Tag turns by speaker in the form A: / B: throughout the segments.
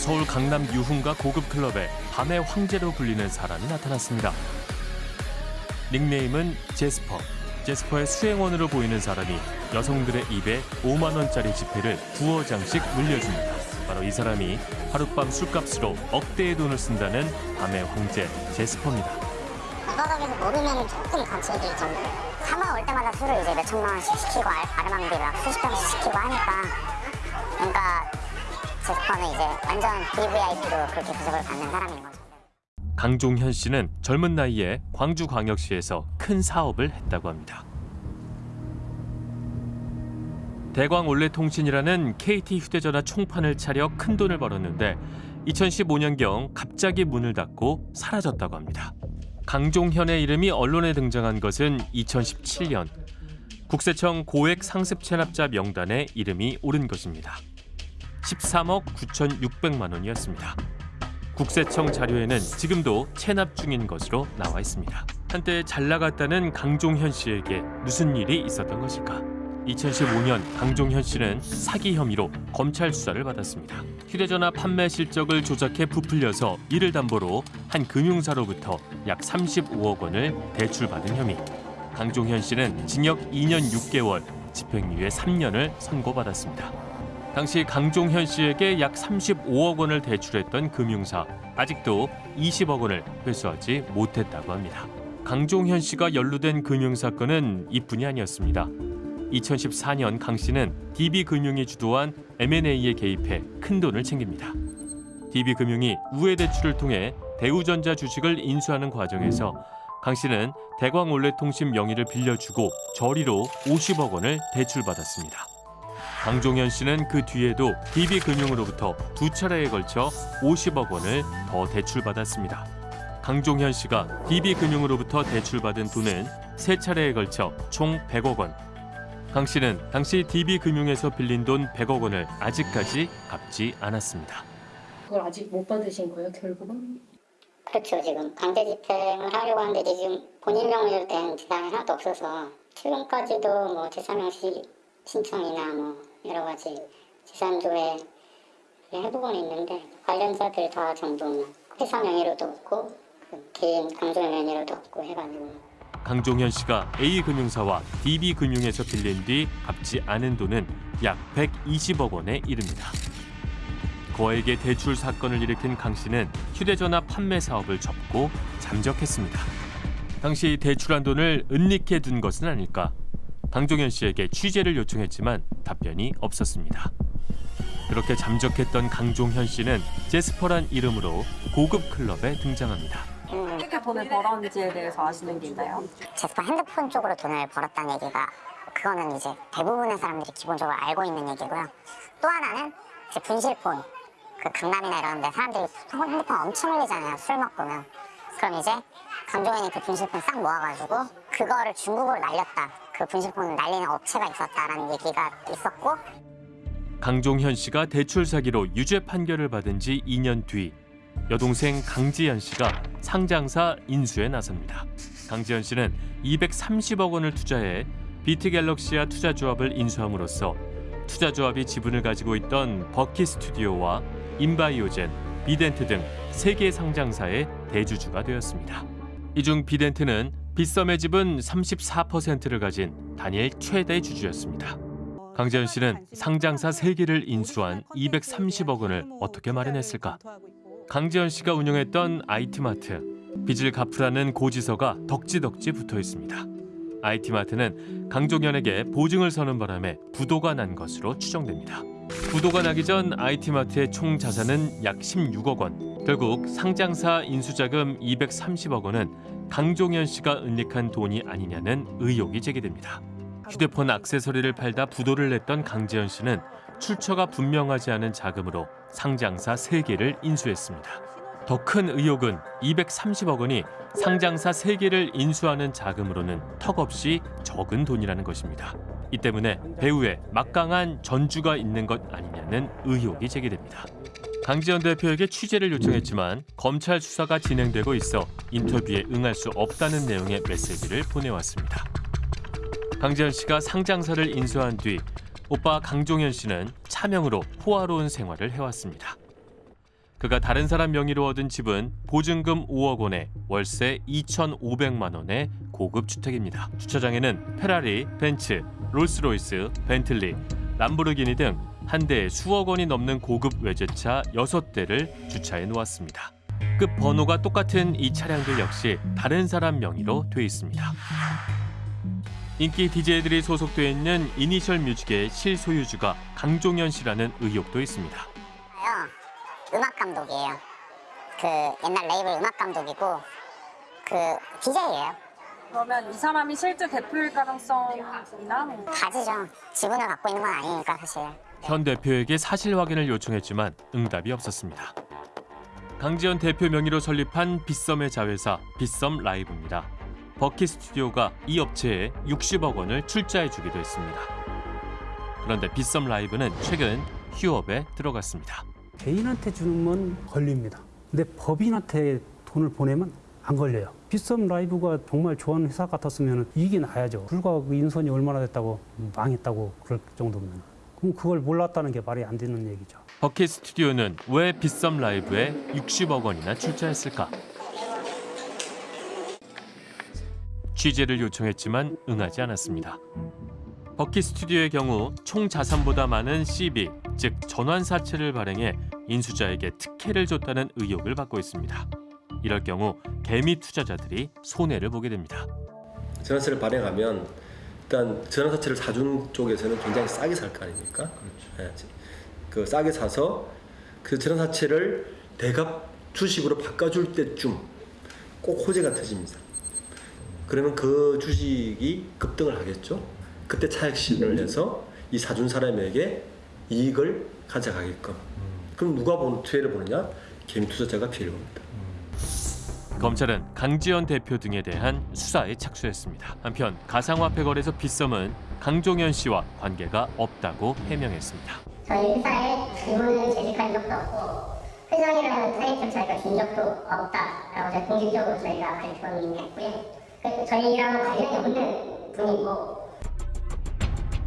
A: 서울 강남 유흥가 고급 클럽에 밤의 황제로 불리는 사람이 나타났습니다. 닉네임은 제스퍼. 제스퍼의 수행원으로 보이는 사람이 여성들의 입에 5만 원짜리 지폐를 두어 장씩 물려줍니다. 바로 이 사람이 하룻밤 술값으로 억대의 돈을 쓴다는 밤의 황제 제스퍼입니다.
B: 바닥에서 모르면 조금 감춰질 정도. 사마 올 때마다 술을 이제 몇 천만 원씩 시키고 막 수십 병씩 시키고 하니까 그러니까 제스퍼는 이제 완전 VVIP로 그렇게 구속을 받는 사람인 거죠.
A: 강종현 씨는 젊은 나이에 광주광역시에서 큰 사업을 했다고 합니다. 대광 올레통신이라는 KT 휴대전화 총판을 차려 큰 돈을 벌었는데 2015년경 갑자기 문을 닫고 사라졌다고 합니다. 강종현의 이름이 언론에 등장한 것은 2017년 국세청 고액 상습 체납자 명단에 이름이 오른 것입니다. 13억 9,600만 원이었습니다. 국세청 자료에는 지금도 체납 중인 것으로 나와 있습니다. 한때 잘 나갔다는 강종현 씨에게 무슨 일이 있었던 것일까? 2015년 강종현 씨는 사기 혐의로 검찰 수사를 받았습니다. 휴대전화 판매 실적을 조작해 부풀려서 이를 담보로 한 금융사로부터 약 35억 원을 대출받은 혐의. 강종현 씨는 징역 2년 6개월, 집행유예 3년을 선고받았습니다. 당시 강종현 씨에게 약 35억 원을 대출했던 금융사 아직도 20억 원을 회수하지 못했다고 합니다. 강종현 씨가 연루된 금융 사건은 이뿐이 아니었습니다. 2014년 강 씨는 DB금융이 주도한 M&A에 개입해 큰 돈을 챙깁니다. DB금융이 우회 대출을 통해 대우전자 주식을 인수하는 과정에서 강 씨는 대광올레통신 명의를 빌려주고 저리로 50억 원을 대출받았습니다. 강종현 씨는 그 뒤에도 DB금융으로부터 두 차례에 걸쳐 50억 원을 더 대출받았습니다. 강종현 씨가 DB금융으로부터 대출받은 돈은 세 차례에 걸쳐 총 100억 원. 강 씨는 당시 DB금융에서 빌린 돈 100억 원을 아직까지 갚지 않았습니다.
C: 그걸 아직 못 받으신 거예요, 결국은?
B: 그렇죠. 지금 강제 집행을 하려고 하는데 지금 본인 명의로 된 재산이 하나도 없어서 최근까지도 뭐 재산명시 신청이나 뭐 여러 가지 재산조회 해보고는 있는데 관련자들 다 전부 회사 명의로도 없고 그 개인 강조 명의로도 없고 해가지고
A: 강종현 씨가 A금융사와 DB금융에서 빌린 뒤 갚지 않은 돈은 약 120억 원에 이릅니다. 거액의 대출 사건을 일으킨 강 씨는 휴대전화 판매 사업을 접고 잠적했습니다. 당시 대출한 돈을 은닉해 둔 것은 아닐까? 강종현 씨에게 취재를 요청했지만 답변이 없었습니다. 그렇게 잠적했던 강종현 씨는 제스퍼란 이름으로 고급 클럽에 등장합니다.
D: 어떻게 돈을 벌었는지에 대해서 아시는 게 있나요?
B: 제스퍼 핸드폰 쪽으로 돈을 벌었다는 얘기가 그거는 이제 대부분의 사람들이 기본적으로 알고 있는 얘기고요. 또 하나는 이제 분실폰 그 강남이나 이런 데 사람들이 핸드폰 엄청 흘리잖아요. 술 먹으면. 그럼 이제 강종현이 그 분실폰 싹 모아가지고 그거를 중국으로 날렸다. 그 분실폰을 날리는 업체가 있었다라는 얘기가 있었고
A: 강종현 씨가 대출 사기로 유죄 판결을 받은 지 2년 뒤 여동생 강지연 씨가 상장사 인수에 나섭니다. 강지연 씨는 230억 원을 투자해 비트갤럭시아 투자조합을 인수함으로써 투자조합이 지분을 가지고 있던 버키 스튜디오와 인바이오젠, 비덴트 등 세 개 상장사의 대주주가 되었습니다. 이 중 비덴트는 빗썸의 지분 34%를 가진 단일 최대 주주였습니다. 강재현 씨는 상장사 세개를 인수한 230억 원을 어떻게 마련했을까? 강재현 씨가 운영했던 IT마트, 빚을 갚으라는 고지서가 덕지덕지 붙어 있습니다. IT마트는 강종현에게 보증을 서는 바람에 부도가 난 것으로 추정됩니다. 부도가 나기 전 IT마트의 총 자산은 약 16억 원. 결국 상장사 인수자금 230억 원은 강종현 씨가 은닉한 돈이 아니냐는 의혹이 제기됩니다. 휴대폰 액세서리를 팔다 부도를 냈던 강재현 씨는 출처가 분명하지 않은 자금으로 상장사 세개를 인수했습니다. 더 큰 의혹은 230억 원이 상장사 세개를 인수하는 자금으로는 턱없이 적은 돈이라는 것입니다. 이 때문에 배우에 막강한 전주가 있는 것 아니냐는 의혹이 제기됩니다. 강지현 대표에게 취재를 요청했지만 검찰 수사가 진행되고 있어 인터뷰에 응할 수 없다는 내용의 메시지를 보내왔습니다. 강지현 씨가 상장사를 인수한 뒤 오빠 강종현 씨는 차명으로 호화로운 생활을 해왔습니다. 그가 다른 사람 명의로 얻은 집은 보증금 5억 원에 월세 2,500만 원의 고급 주택입니다. 주차장에는 페라리, 벤츠, 롤스로이스, 벤틀리, 람보르기니 등 한 대에 수억 원이 넘는 고급 외제차 6대를 주차해 놓았습니다. 끝 번호가 똑같은 이 차량들 역시 다른 사람 명의로 돼 있습니다. 인기 DJ들이 소속돼 있는 이니셜 뮤직의 실소유주가 강종현 씨라는 의혹도 있습니다.
B: 요 음악 감독이에요. 그 옛날 레이블 음악 감독이고 그 DJ예요.
D: 그러면 이 사람이 실제 대표일 가능성이나 뭐
B: 가지죠. 지분을 갖고 있는 건 아니니까 사실.
A: 현 대표에게 사실 확인을 요청했지만 응답이 없었습니다. 강지현 대표 명의로 설립한 빗썸의 자회사 빗썸 라이브입니다. 버키 스튜디오가 이 업체에 60억 원을 출자해 주기도 했습니다. 그런데 빗썸 라이브는 최근 휴업에 들어갔습니다.
E: 개인한테 주는 건 걸립니다. 근데 법인한테 돈을 보내면 안 걸려요. 빗썸 라이브가 정말 좋아하는 회사 같았으면 이익이 나야죠. 불과 그 인선이 얼마나 됐다고 망했다고 그럴 정도면. 그럼 그걸 몰랐다는 게 말이 안 되는 얘기죠.
A: 버킷 스튜디오는 왜 빗썸 라이브에 60억 원이나 출자했을까? 취재를 요청했지만 응하지 않았습니다. 버킷 스튜디오의 경우 총 자산보다 많은 CB, 즉 전환사채를 발행해 인수자에게 특혜를 줬다는 의혹을 받고 있습니다. 이럴 경우 개미 투자자들이 손해를 보게 됩니다.
F: 전환세를 발행하면 일단 전환사채를 사준 쪽에서는 굉장히 싸게 살 거 아닙니까? 예, 그 싸게 사서 그 전환사채를 대갑 주식으로 바꿔줄 때쯤 꼭 호재가 터집니다. 그러면 그 주식이 급등을 하겠죠. 그때 차익 실현을 해서 이 사준 사람에게 이익을 가져가게끔. 그럼 누가 보는 피해를 보느냐? 개미 투자자가 피해를 봅니다.
A: 검찰은 강지현 대표 등에 대한 수사에 착수했습니다. 한편 가상화폐 거래소 빗썸은 강종현 씨와 관계가 없다고 해명했습니다.
G: 저희 회사에 직원을 재직한 적도 없고 회장이라는 타이틀 저희가 준 적도 없다라고 저희 공식적으로 저희가 발표는 했고요. 그 저희랑 관련이 없는 분이고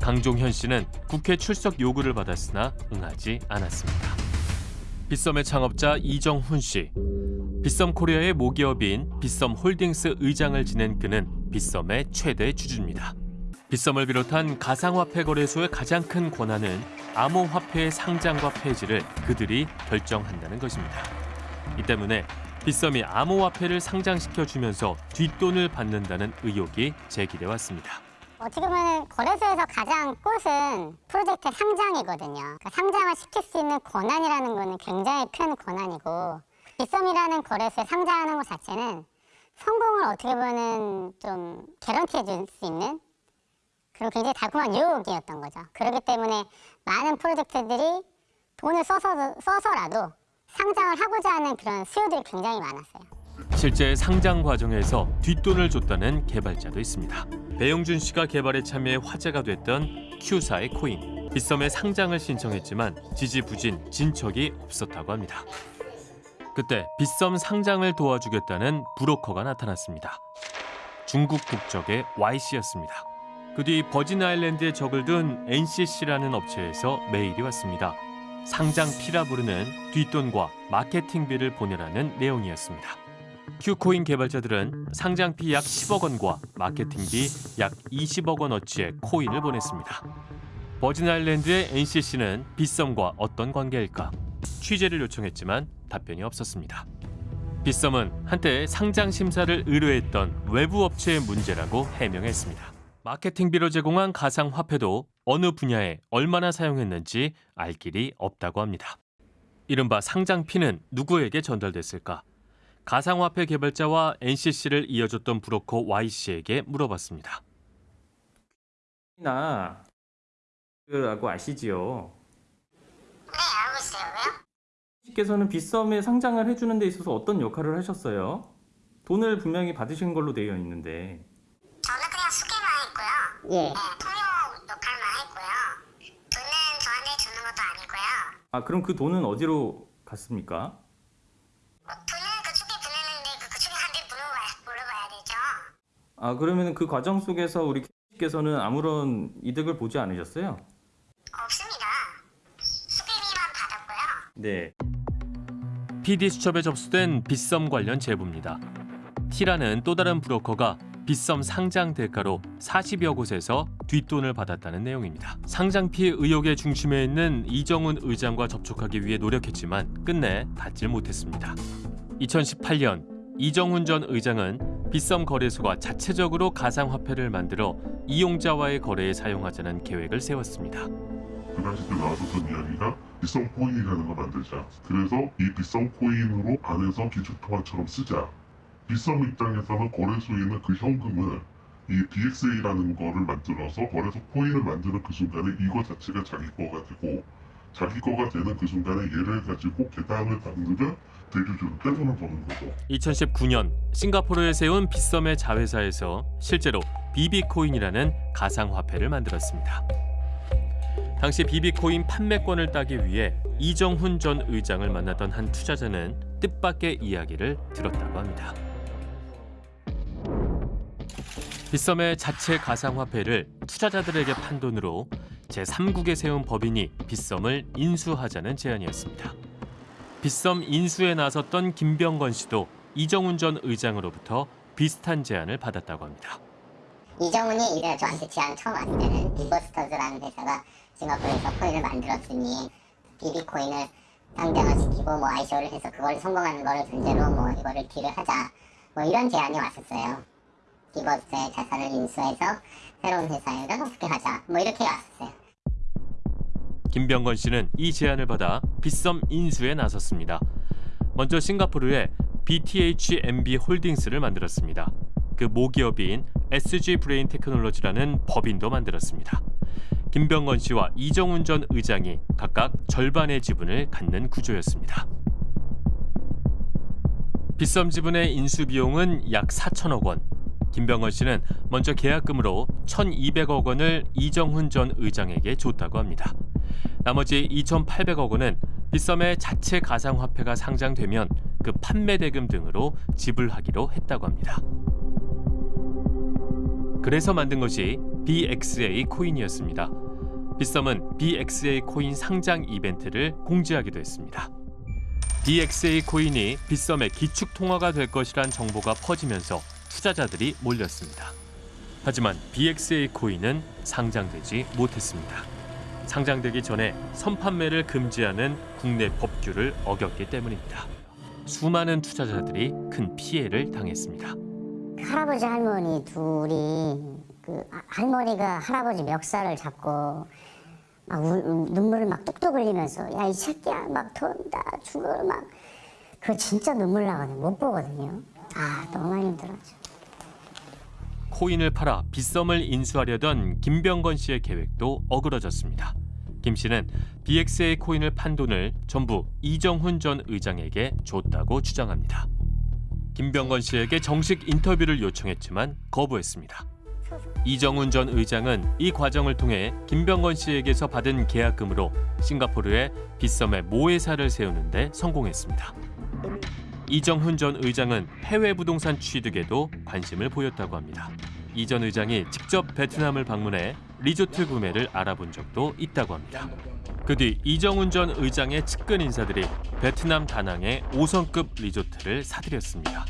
A: 강종현 씨는 국회 출석 요구를 받았으나 응하지 않았습니다. 빗썸의 창업자 이정훈 씨. 빗썸 코리아의 모기업인 빗썸 홀딩스 의장을 지낸 그는 빗썸의 최대 주주입니다. 빗썸을 비롯한 가상화폐 거래소의 가장 큰 권한은 암호화폐의 상장과 폐지를 그들이 결정한다는 것입니다. 이 때문에 빗썸이 암호화폐를 상장시켜 주면서 뒷돈을 받는다는 의혹이 제기돼 왔습니다.
B: 어떻게 보면 거래소에서 가장 꽃은 프로젝트 상장이거든요. 그러니까 상장을 시킬 수 있는 권한이라는 거는 굉장히 큰 권한이고 빗썸이라는 거래소에 상장하는 것 자체는 성공을 어떻게 보면 좀 개런티해 줄 수 있는 그런 굉장히 달콤한 유혹이었던 거죠. 그렇기 때문에 많은 프로젝트들이 돈을 써서, 써서라도 상장을 하고자 하는 그런 수요들이 굉장히 많았어요.
A: 실제 상장 과정에서 뒷돈을 줬다는 개발자도 있습니다. 배용준 씨가 개발에 참여해 화제가 됐던 Q사의 코인. 빗썸에 상장을 신청했지만 지지부진 진척이 없었다고 합니다. 그때 빗썸 상장을 도와주겠다는 브로커가 나타났습니다. 중국 국적의 Y씨였습니다. 그 뒤 버진 아일랜드에 적을 둔 NCC라는 업체에서 메일이 왔습니다. 상장 피라 부르는 뒷돈과 마케팅비를 보내라는 내용이었습니다. 큐코인 개발자들은 상장비 약 10억 원과 마케팅비 약 20억 원어치의 코인을 보냈습니다. 버진 아일랜드의 NCC는 빗썸과 어떤 관계일까? 취재를 요청했지만 답변이 없었습니다. 빗썸은 한때 상장 심사를 의뢰했던 외부 업체의 문제라고 해명했습니다. 마케팅비로 제공한 가상 화폐도 어느 분야에 얼마나 사용했는지 알 길이 없다고 합니다. 이른바 상장피는 누구에게 전달됐을까? 가상화폐 개발자와 NCC를 이어줬던 브로커 Y씨에게 물어봤습니다.
H: 나 라고 아시지요? 씨께서는 빗썸에 상장을 해주는 데 있어서 어떤 역할을 하셨어요? 돈을 분명히 받으신 걸로 되어 있는데
B: 저는 그냥 수개만 했고요.
G: 예.
B: 네, 통역 역할만 했고요. 돈은 저한테 주는 것도 아니고요.
H: 아 그럼 그 돈은 어디로 갔습니까?
B: 뭐 돈은 그쪽에 보내는데 그 물어봐야 되죠.
H: 아 그러면 그 과정 속에서 우리 씨께서는 아무런 이득을 보지 않으셨어요?
B: 없습니다. 수개비만 받았고요.
H: 네.
A: PD 수첩에 접수된 빗썸 관련 제보입니다. T라는 또 다른 브로커가 빗썸 상장 대가로 40여 곳에서 뒷돈을 받았다는 내용입니다. 상장 피해 의혹의 중심에 있는 이정훈 의장과 접촉하기 위해 노력했지만 끝내 닿질 못했습니다. 2018년 이정훈 전 의장은 빗썸 거래소가 자체적으로 가상화폐를 만들어 이용자와의 거래에 사용하자는 계획을 세웠습니다.
I: 그 당시 때 나왔었던 이야기가 비썸 코인이라는 걸 만들자. 그래서 이 비썸 코인으로 안에서 기축통화처럼 쓰자. 비썸 입장에서는 거래소에 있는 그 현금을 이 DXA라는 거를 만들어서 거래소 코인을 만드는 그 순간에 이거 자체가 자기 거가 되고 자기 거가 되는 그 순간에 얘를 가지고 계단을 닦으면 대주주는 떼돈을 버는 거고.
A: 2019년 싱가포르에 세운 빗썸의 자회사에서 실제로 비비코인이라는 가상화폐를 만들었습니다. 당시 비비코인 판매권을 따기 위해 이정훈 전 의장을 만났던 한 투자자는 뜻밖의 이야기를 들었다고 합니다. 빗썸의 자체 가상화폐를 투자자들에게 판 돈으로 제3국에 세운 법인이 빗썸을 인수하자는 제안이었습니다. 빗썸 인수에 나섰던 김병건 씨도 이정훈 전 의장으로부터 비슷한 제안을 받았다고 합니다.
B: 이정훈이 이제 저한테 제안 처음 왔을 때는 리버스터즈라는 회사가 싱가포르에서 코인을 만들었으니 비비코인을 상장화시키고 뭐 ICO를 해서 그걸 성공하는 거를 전제로 뭐 이거를 딜을 하자 뭐 이런 제안이 왔었어요. 기버스의 자산을 인수해서 새로운 회사에다 어떻게 하자 뭐 이렇게 왔었어요.
A: 김병건 씨는 이 제안을 받아 빗썸 인수에 나섰습니다. 먼저 싱가포르에 BTHMB 홀딩스를 만들었습니다. 그 모기업인 SG 브레인 테크놀로지라는 법인도 만들었습니다. 김병건 씨와 이정훈 전 의장이 각각 절반의 지분을 갖는 구조였습니다. 빗썸 지분의 인수 비용은 약 4천억 원. 김병건 씨는 먼저 계약금으로 1,200억 원을 이정훈 전 의장에게 줬다고 합니다. 나머지 2,800억 원은 빗썸의 자체 가상화폐가 상장되면 그 판매 대금 등으로 지불하기로 했다고 합니다. 그래서 만든 것이 BXA 코인이었습니다. 빗썸은 BXA 코인 상장 이벤트를 공지하기도 했습니다. BXA 코인이 빗썸의 기축 통화가 될 것이란 정보가 퍼지면서 투자자들이 몰렸습니다. 하지만 BXA 코인은 상장되지 못했습니다. 상장되기 전에 선판매를 금지하는 국내 법규를 어겼기 때문입니다. 수많은 투자자들이 큰 피해를 당했습니다.
B: 할아버지 할머니 둘이 그 아- 할머니가 할아버지 멱살을 잡고 막 울- 눈물을 막 뚝뚝 흘리면서 야 이 새끼야 막 돈다 죽어 막 그거 진짜 눈물 나거든요 못 보거든요 아 너무 힘들었죠
A: 코인을 팔아 빗썸을 인수하려던 김병건 씨의 계획도 어그러졌습니다. 김 씨는 BXA 코인을 판 돈을 전부 이정훈 전 의장에게 줬다고 주장합니다. 김병건 씨에게 정식 인터뷰를 요청했지만 거부했습니다. 이정훈 전 의장은 이 과정을 통해 김병건 씨에게서 받은 계약금으로 싱가포르에 빗썸의 모회사를 세우는데 성공했습니다. 이정훈 전 의장은 해외 부동산 취득에도 관심을 보였다고 합니다. 이 전 의장이 직접 베트남을 방문해 리조트 구매를 알아본 적도 있다고 합니다. 그 뒤 이정훈 전 의장의 측근 인사들이 베트남 다낭의 5성급 리조트를 사들였습니다.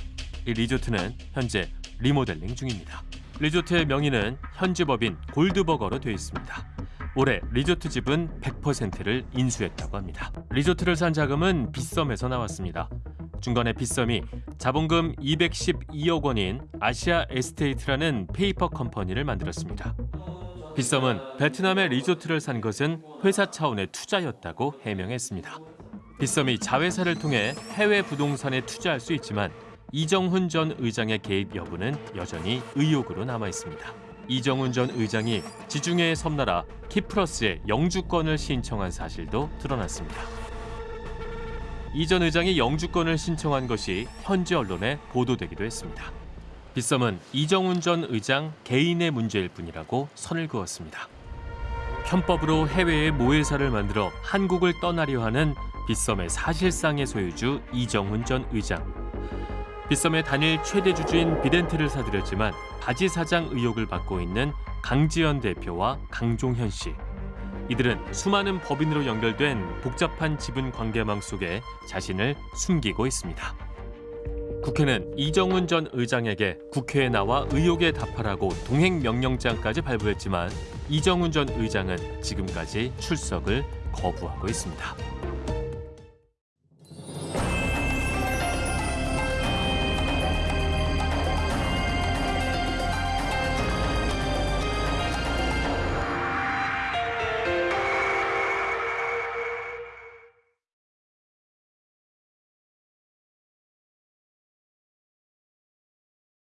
A: 이 리조트는 현재 리모델링 중입니다. 리조트의 명의는 현지 법인 골드버거로 되어 있습니다. 올해 리조트 지분 100%를 인수했다고 합니다. 리조트를 산 자금은 빗썸에서 나왔습니다. 중간에 빗썸이 자본금 212억 원인 아시아 에스테이트라는 페이퍼 컴퍼니를 만들었습니다. 빗썸은 베트남의 리조트를 산 것은 회사 차원의 투자였다고 해명했습니다. 빗썸이 자회사를 통해 해외 부동산에 투자할 수 있지만 이정훈 전 의장의 개입 여부는 여전히 의혹으로 남아 있습니다. 이정훈 전 의장이 지중해의 섬나라 키프러스에 영주권을 신청한 사실도 드러났습니다. 이 전 의장이 영주권을 신청한 것이 현지 언론에 보도되기도 했습니다. 빗썸은 이정훈 전 의장 개인의 문제일 뿐이라고 선을 그었습니다. 편법으로 해외에 모회사를 만들어 한국을 떠나려 하는 빗썸의 사실상의 소유주 이정훈 전 의장. 빗썸의 단일 최대 주주인 비덴트를 사들였지만 바지 사장 의혹을 받고 있는 강지연 대표와 강종현 씨. 이들은 수많은 법인으로 연결된 복잡한 지분 관계망 속에 자신을 숨기고 있습니다. 국회는 이정훈 전 의장에게 국회에 나와 의혹에 답하라고 동행 명령장까지 발부했지만 이정훈 전 의장은 지금까지 출석을 거부하고 있습니다.